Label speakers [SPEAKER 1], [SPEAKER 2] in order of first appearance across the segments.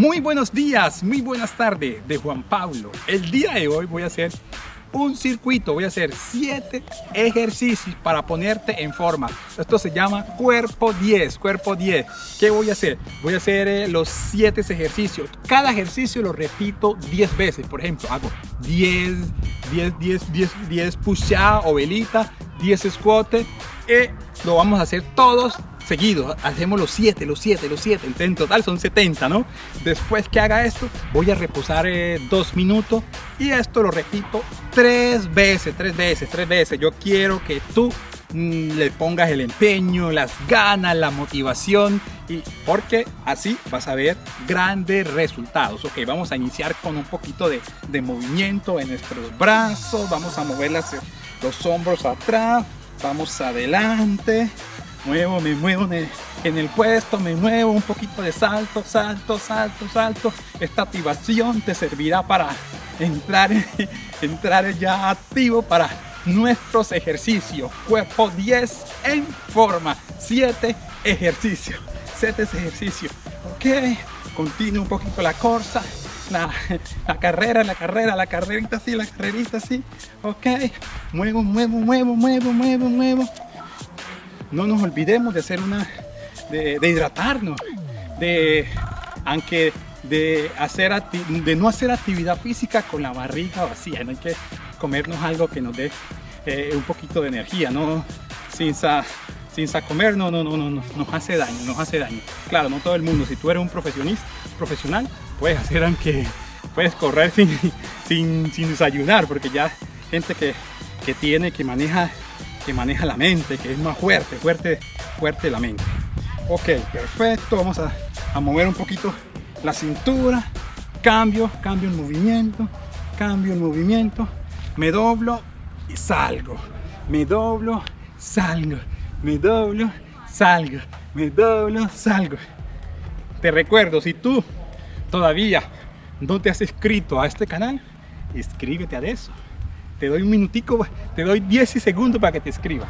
[SPEAKER 1] Muy buenos días, muy buenas tardes de Juan Pablo. El día de hoy voy a hacer un circuito, voy a hacer 7 ejercicios para ponerte en forma. Esto se llama cuerpo 10, cuerpo 10. ¿Qué voy a hacer? Voy a hacer eh, los 7 ejercicios. Cada ejercicio lo repito 10 veces. Por ejemplo, hago 10, 10, 10, 10, 10 push-up o velita, 10 squat. Y lo vamos a hacer todos seguido, hacemos los 7, los 7, los 7, en total son 70, ¿no? Después que haga esto, voy a reposar 2 eh, minutos y esto lo repito tres veces, tres veces, tres veces. Yo quiero que tú mm, le pongas el empeño, las ganas, la motivación y porque así vas a ver grandes resultados. Ok, vamos a iniciar con un poquito de, de movimiento en nuestros brazos, vamos a mover las, los hombros atrás, vamos adelante, muevo, me muevo en el, puesto, me muevo un poquito de salto, salto, salto, salto. Esta activación te servirá para entrar, entrar ya activo para nuestros ejercicios. Cuerpo 10 en forma, 7 ejercicios, 7 ejercicios. Ok, continúo un poquito la corsa. La, la, carrera, la carrera, la carrerita así, la carrerita así, ok, muevo, muevo, muevo, muevo, muevo, muevo, no nos olvidemos de hacer una, de, hidratarnos, de, aunque de, hacer, de no hacer actividad física con la barriga vacía, no hay que comernos algo que nos dé eh, un poquito de energía, no sin, sin comer, no, no, no, no, nos hace daño, nos hace daño. Claro, no todo el mundo, si tú eres un profesionista, profesional, puedes hacer aunque puedes correr sin, sin, sin desayunar, porque ya gente que, que tiene, que maneja que maneja la mente, que es más fuerte, fuerte, fuerte la mente. Ok, perfecto, vamos a, a mover un poquito la cintura, cambio, cambio el movimiento, cambio el movimiento, me doblo y salgo, me doblo, salgo, me doblo, salgo, me doblo, salgo. Te recuerdo, si tú todavía no te has inscrito a este canal, inscríbete a eso te doy un minutico, te doy 10 segundos para que te escriba.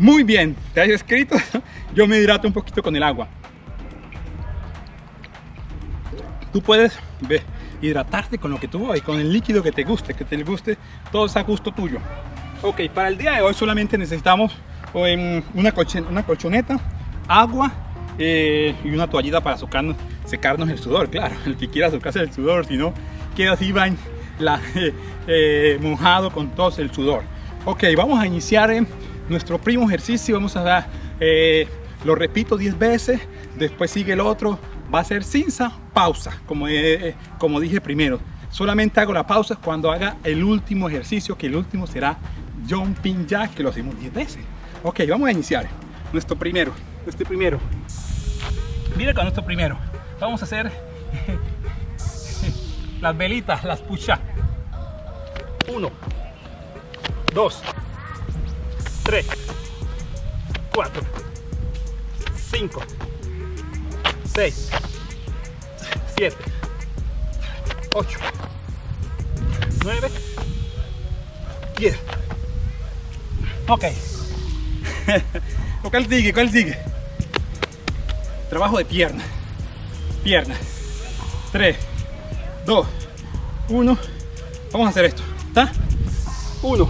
[SPEAKER 1] Muy bien, te has escrito, yo me hidrato un poquito con el agua. Tú puedes hidratarte con lo que tú y con el líquido que te guste, que te guste, todo es a gusto tuyo. Ok, para el día de hoy solamente necesitamos una, una colchoneta, agua eh, y una toallita para secarnos, secarnos el sudor, claro, el que quiera secarse el sudor, si no, queda así la, eh, eh, mojado con todo el sudor. Ok, vamos a iniciar nuestro primo ejercicio. Vamos a dar, eh, lo repito 10 veces, después sigue el otro. Va a ser cinza, pausa, como, como dije primero. Solamente hago la pausa cuando haga el último ejercicio, que el último será jumping jack, que lo hacemos 10 veces. Ok, vamos a iniciar. Nuestro primero, este primero. Mira con nuestro primero. Vamos a hacer las velitas, las pucha. Uno, dos, tres, cuatro, cinco, seis, siete, ocho, nueve, diez. Ok. ¿Cuál sigue? ¿Cuál sigue? Trabajo de pierna. Pierna. Tres. 2, 1. Vamos a hacer esto. ¿Está? 1,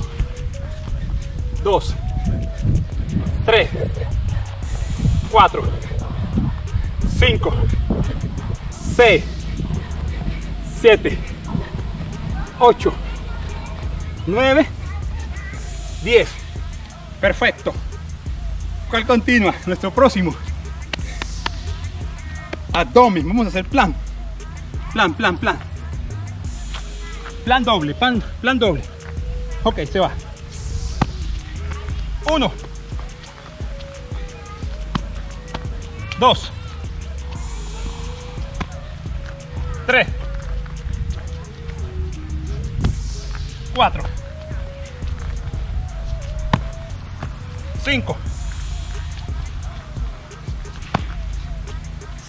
[SPEAKER 1] 2, 3, 4, 5, 6, 7, 8, 9, 10. Perfecto. ¿Cuál continúa? Nuestro próximo. Abdomen. Vamos a hacer plan. Plan, plan, plan. Plan doble, plan, plan doble. Ok, se va. Uno. Dos. Tres. Cuatro. Cinco.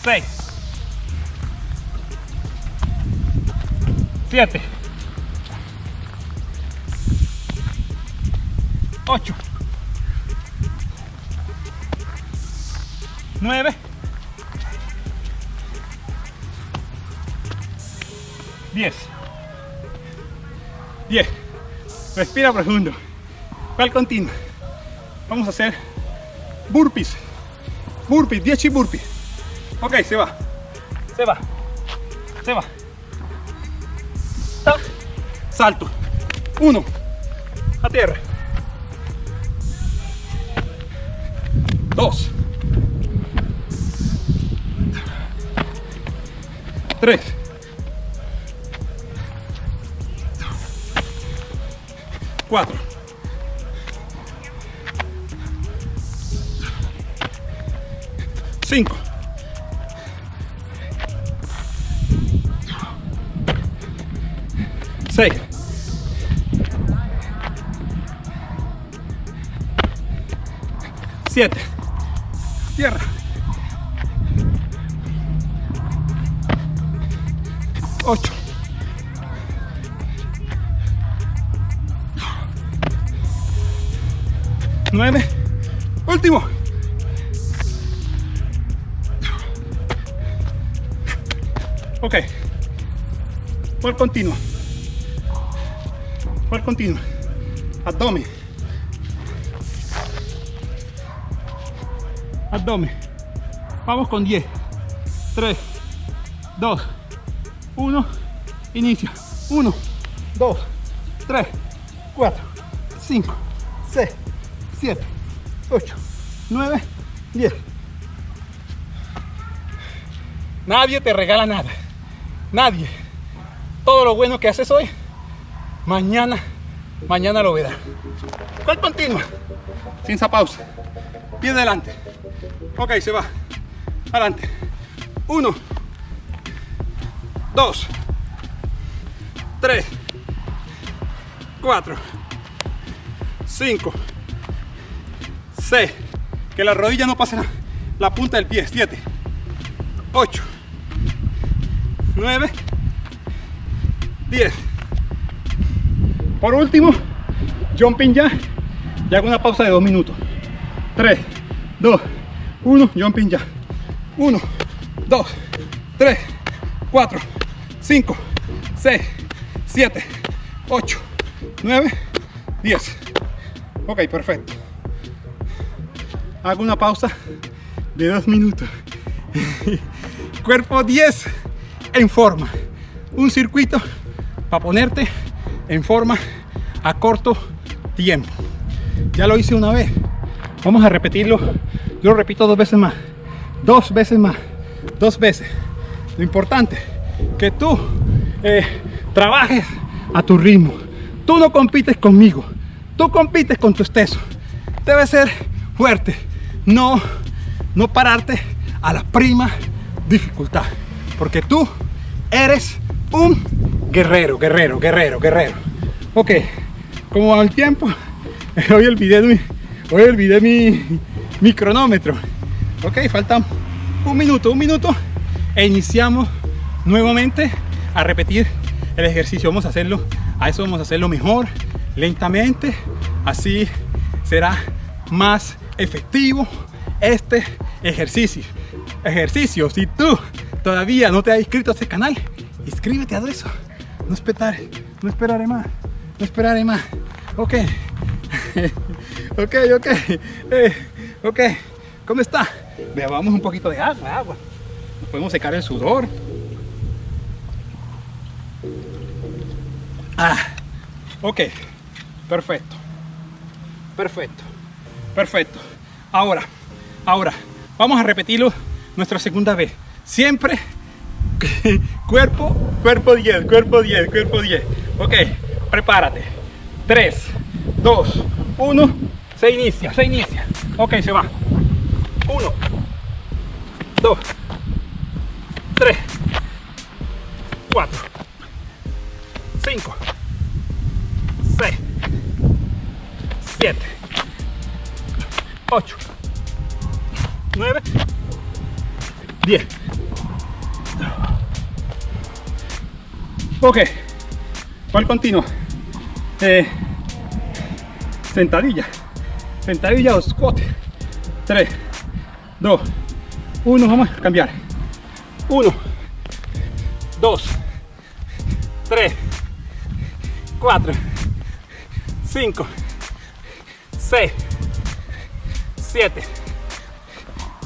[SPEAKER 1] 6 7 8 9 10 10 respira profundo. Cual continua vamos a hacer burpees. Burpees 10 burpees. Ok, se va. Se va. Se va. Salto. Uno. A tierra. Dos. Tres. Cuatro. Cinco. Seis. Siete. Tierra. Ocho. Nueve. Último. Ok. Por continuo. Por continuo. Abdomen. Abdomen. Vamos con 10. 3, 2, 1. Inicia. 1, 2, 3, 4, 5, 6, 7, 8, 9, 10. Nadie te regala nada. Nadie. Todo lo bueno que haces hoy, mañana, mañana lo verá. ¿Cuál continua? Sin esa pausa. Pie adelante. Ok, se va. Adelante. Uno. Dos. Tres. Cuatro. Cinco. Seis. Que la rodilla no pase la, la punta del pie. Siete. Ocho. 9, 10. Por último, jumping ya. Y hago una pausa de 2 minutos. 3, 2, 1, jumping ya. 1, 2, 3, 4, 5, 6, 7, 8, 9, 10. Ok, perfecto. Hago una pausa de 2 minutos. Cuerpo 10 en forma. Un circuito para ponerte en forma a corto tiempo. Ya lo hice una vez. Vamos a repetirlo. Yo lo repito dos veces más. Dos veces más. Dos veces. Lo importante que tú eh, trabajes a tu ritmo. Tú no compites conmigo. Tú compites con tu exceso. Debe ser fuerte. No, no pararte a la prima dificultad. Porque tú eres un guerrero, guerrero, guerrero, guerrero. Ok, como va el tiempo, hoy olvidé hoy olvidé mi, mi cronómetro. Ok, falta un minuto, un minuto e iniciamos nuevamente a repetir el ejercicio. Vamos a hacerlo, a eso vamos a hacerlo mejor, lentamente, así será más efectivo este ejercicio. Ejercicio, si tú todavía no te has inscrito a este canal, inscríbete a eso. No esperaré, no esperaré más, no esperaré más. Ok, ok, ok, eh, ok. ¿Cómo está? Bebamos un poquito de agua, agua. Nos podemos secar el sudor. Ah, ok, perfecto, perfecto, perfecto. Ahora, ahora, vamos a repetirlo nuestra segunda vez siempre cuerpo, cuerpo 10, cuerpo 10, cuerpo 10. Ok, prepárate. 3, 2, 1, se inicia, se inicia. Ok, se va. 1, 2, 3, 4, 5, 6, 7, 8, 9, 10. Ok, ¿cuál continúa? Eh, sentadilla, sentadilla o squat. 3, 2, 1, vamos a cambiar. 1, 2, 3, 4, 5, 6, 7,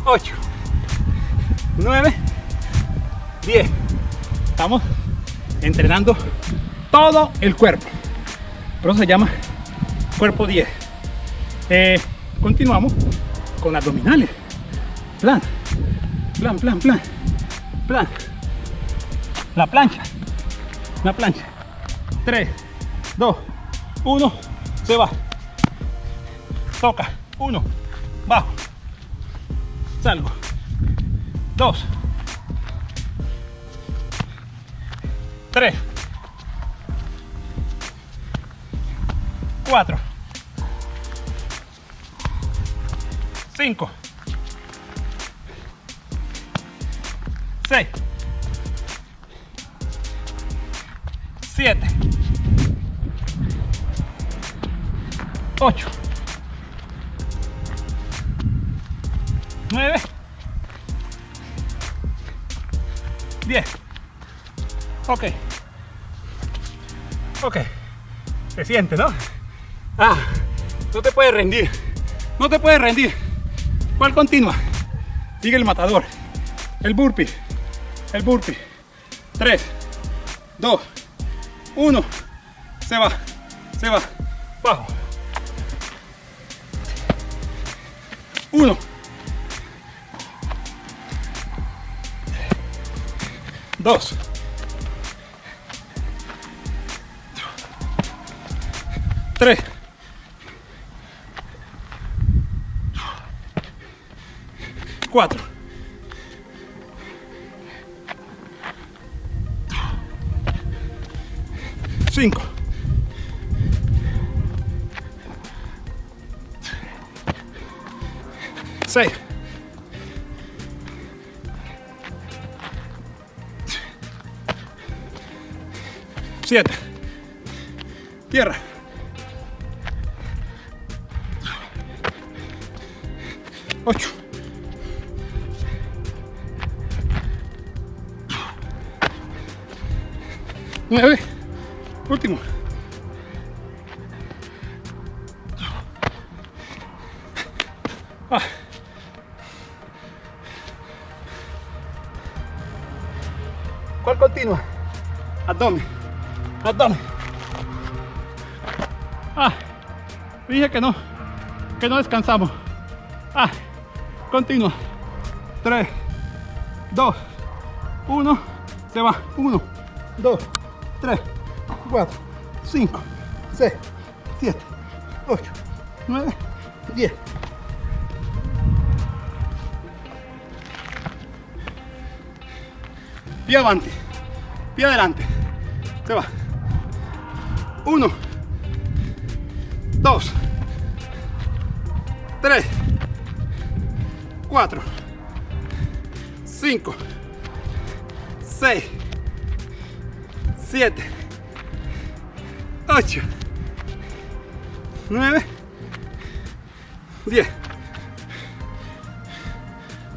[SPEAKER 1] 8, 9, 10. Estamos entrenando todo el cuerpo. Por eso se llama cuerpo 10. Eh, continuamos con abdominales. Plan, plan, plan, plan, plan. La plancha, la plancha. 3, 2, 1, se va. Toca, 1, bajo. Salgo. 2, 3, 4, 5, 6, 7, 8, 9, 10. Ok. Ok. Se siente, ¿no? Ah, no te puedes rendir. No te puedes rendir. ¿Cuál continua? Sigue el matador. El burpee. El burpee. 3, 2, 1. Se va. Se va. Bajo. 1. 2. 3. 4. 5. 6. 7. Tierra. 8. 9. Último. Ah. ¿Cuál continua? Abdomen. Abdomen. Ah. Dije que no. Que no descansamos. Ah. Continua. 3, 2, 1. Se va. 1, 2, 3, 4, 5, 6, 7, 8, 9, 10. Pie adelante, pie adelante. Se va. 1, 2, 3, 4, 5, 6, 7, 8, 9, 10.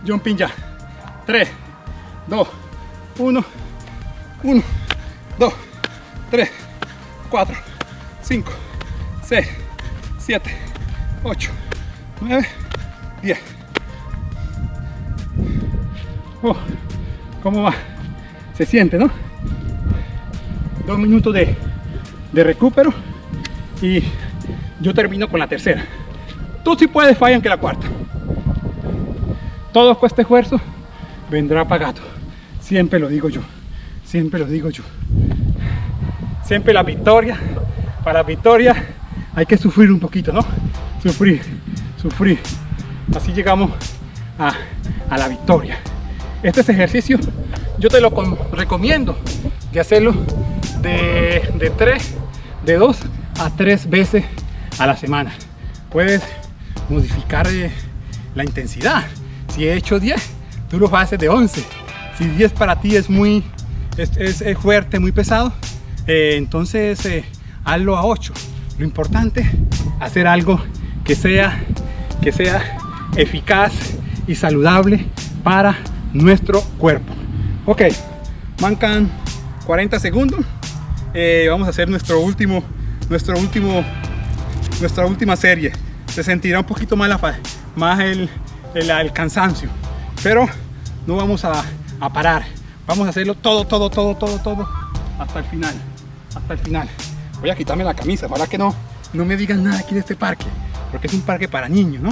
[SPEAKER 1] Jumping ya. 3, 2, 1, 1, 2, 3, 4, 5, 6, 7, 8, 9, 10. Oh, ¿Cómo va? Se siente, ¿no? Dos minutos de, de recupero y yo termino con la tercera. Tú sí puedes fallar que la cuarta. Todo este esfuerzo vendrá pagado. Siempre lo digo yo. Siempre lo digo yo. Siempre la victoria. Para la victoria hay que sufrir un poquito, ¿no? Sufrir, sufrir. Así llegamos a, a la victoria. Este ejercicio yo te lo recomiendo de hacerlo de, de 3, de 2 a 3 veces a la semana. Puedes modificar eh, la intensidad. Si he hecho 10, tú lo haces de 11. Si 10 para ti es muy es, es, es fuerte, muy pesado, eh, entonces eh, hazlo a 8. Lo importante hacer algo que sea, que sea eficaz y saludable para nuestro cuerpo. Ok, mancan 40 segundos. eh, vamos a hacer nuestro último, nuestro último, nuestra última serie. Se sentirá un poquito más, la, más el, el, cansancio, pero no vamos a, parar. Vamos a hacerlo todo, todo, todo, todo, todo hasta el final, hasta el final. Voy a quitarme la camisa para que no, no me digan nada aquí de este parque, porque es un parque para niños, ¿no?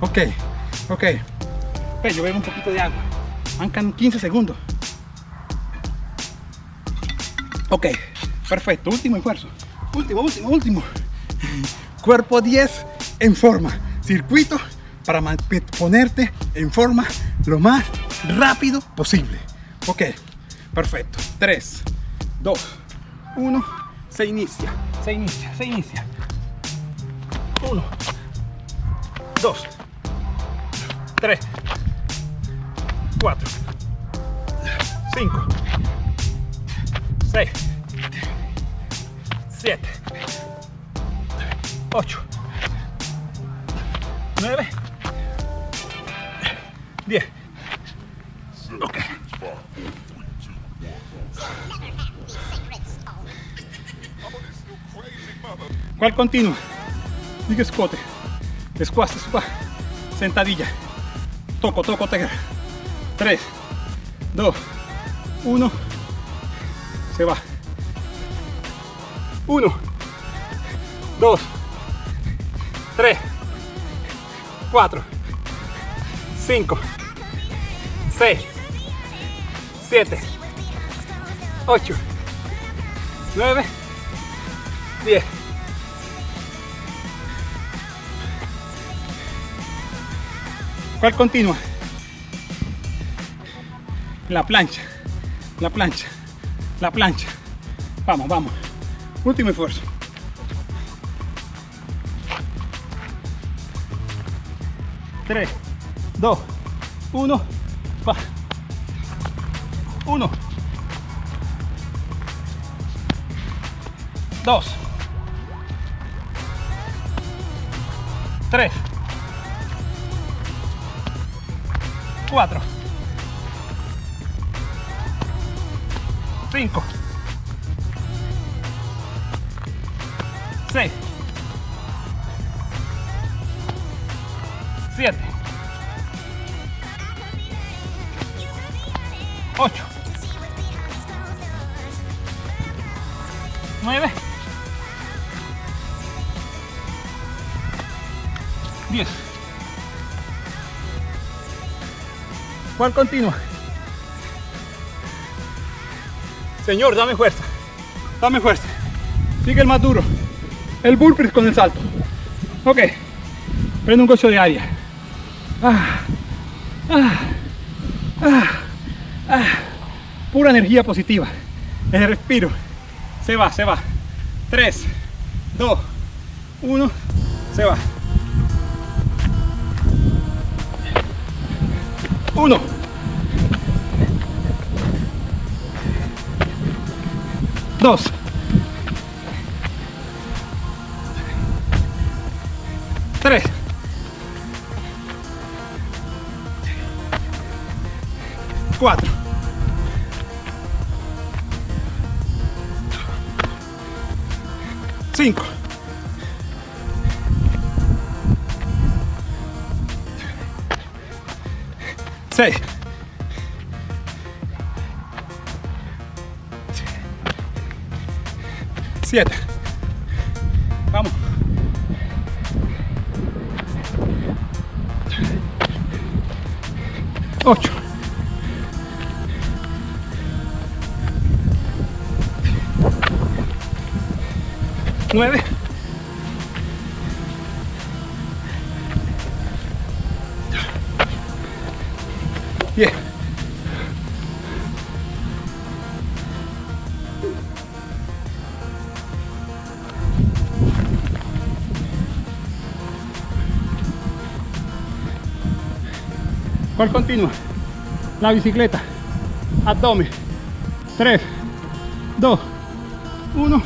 [SPEAKER 1] Ok, ok. Bebo un poquito de agua. Mancan 15 segundos. Ok, perfecto. Último esfuerzo. Último, último, último. Cuerpo 10 en forma. Circuito para ponerte en forma lo más rápido posible. Ok, perfecto. 3, 2, 1. Se inicia, se inicia, se inicia. 1, 2, 3, 4, 5, 6, 7, 8, 9, 10. Ok. ¿Cuál continúa? Big escote, squat, sentadilla, toco, toco, tegra. 3, 2, 1, se va. 1, 2, 3, 4, 5, 6, 7, 8, 9, 10. ¿Cuál continúa? La plancha, la plancha, la plancha. Vamos, vamos. Último esfuerzo. Tres, dos, uno, va. Uno, dos, tres, cuatro, cinco, seis, siete, ocho, nueve, diez. ¿Cuál continúa? Señor, dame fuerza. Dame fuerza. Sigue el más duro. El burpee con el salto. Ok. Prende un coche de área. Ah, ah, ah, Pura energía positiva. El respiro. Se va, se va. 3, 2, 1. Se va. 1 2 3 4 5 6 7 vamos. 8 9 Bien. continua la bicicleta. Abdomen. 3 2 1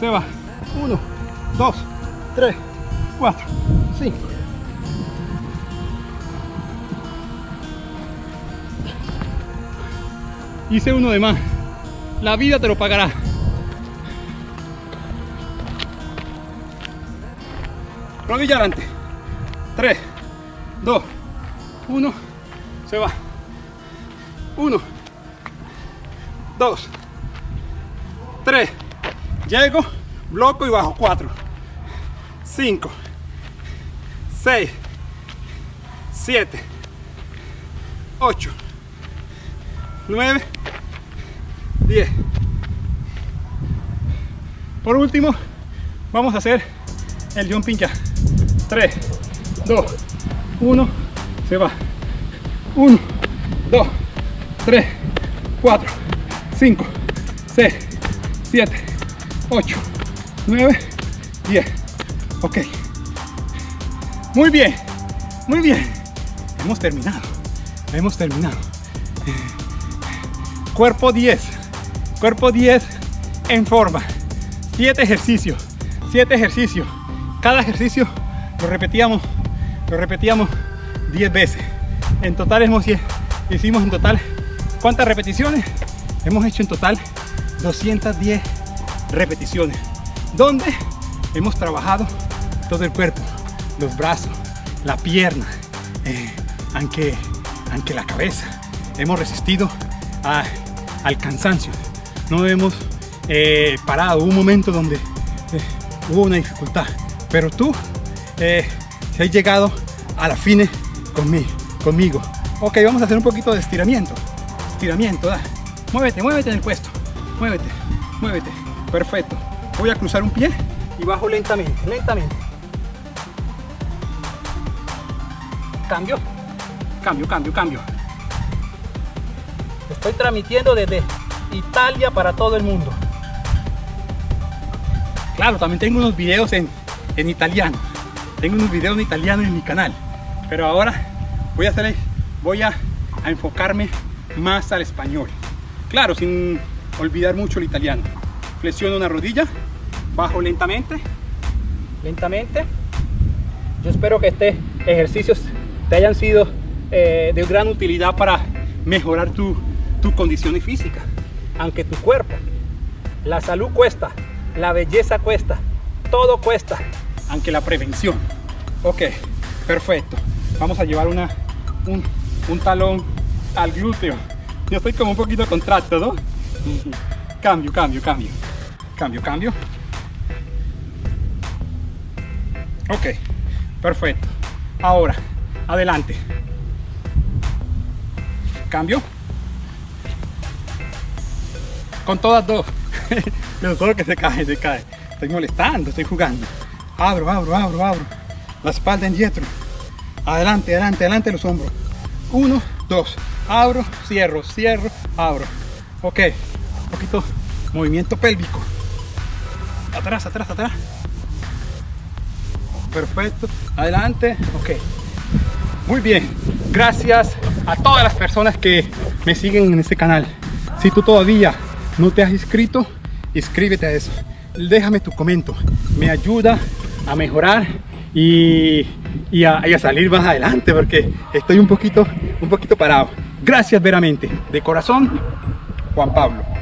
[SPEAKER 1] se va. 1 2 3 4 5 hice uno de más. La vida te lo pagará. Rodilla adelante. 3 2 1 se va. 1, 2, 3, llego, bloco y bajo. 4, 5, 6, 7, 8, 9, 10. Por último, vamos a hacer el jumping ya. 3, 2, 1, se va. 1, 2, 3, 4, 5, 6, 7, 8, 9, 10. Ok. Muy bien, muy bien. Hemos terminado. Hemos terminado. Cuerpo 10. Cuerpo 10 en forma. 7 ejercicios. 7 ejercicios. Cada ejercicio lo repetíamos, lo repetíamos 10 veces. En total hemos, hicimos en total, ¿cuántas repeticiones? Hemos hecho en total 210 repeticiones. Donde hemos trabajado todo el cuerpo, los brazos, la pierna, eh, aunque, aunque la cabeza. Hemos resistido al cansancio. No hemos eh, parado. un momento donde eh, hubo una dificultad. Pero tú eh, has llegado a la fine conmigo, conmigo. Ok, vamos a hacer un poquito de estiramiento. Estiramiento, da. Muévete, muévete en el puesto. Muévete, muévete. Perfecto. Voy a cruzar un pie y bajo lentamente, lentamente. Cambio, cambio, cambio, cambio. Estoy transmitiendo desde Italia para todo el mundo. Claro, también tengo unos videos en, en italiano. Tengo unos videos en italiano en mi canal. Pero ahora voy a hacer, voy a, enfocarme más al español. Claro, sin olvidar mucho el italiano. Flexiono una rodilla, bajo lentamente, lentamente. Yo espero que este ejercicios te hayan sido eh, de gran utilidad para mejorar tu, tu condición física. Aunque tu cuerpo, la salud cuesta, la belleza cuesta, todo cuesta, aunque la prevención. Ok, perfecto. Vamos a llevar una, un, talón al glúteo. Yo estoy como un poquito contracto. Cambio, cambio, cambio. Cambio, cambio. Ok, perfecto. Ahora, adelante. Cambio. Con todas dos. Pero solo que se cae, se cae. Estoy molestando, estoy jugando. Abro, abro, abro, abro. La espalda en dietro. Adelante, adelante, adelante los hombros. Uno, dos. Abro, cierro, cierro, abro. Ok. Un poquito movimiento pélvico. Atrás, atrás, atrás. Perfecto. Adelante. Ok. Muy bien. Gracias a todas las personas que me siguen en este canal. Si tú todavía no te has inscrito, inscríbete a eso. Déjame tu comento. Me ayuda a mejorar y, y, a, a, salir más adelante porque estoy un poquito, un poquito parado. Gracias veramente. De corazón, Juan Pablo.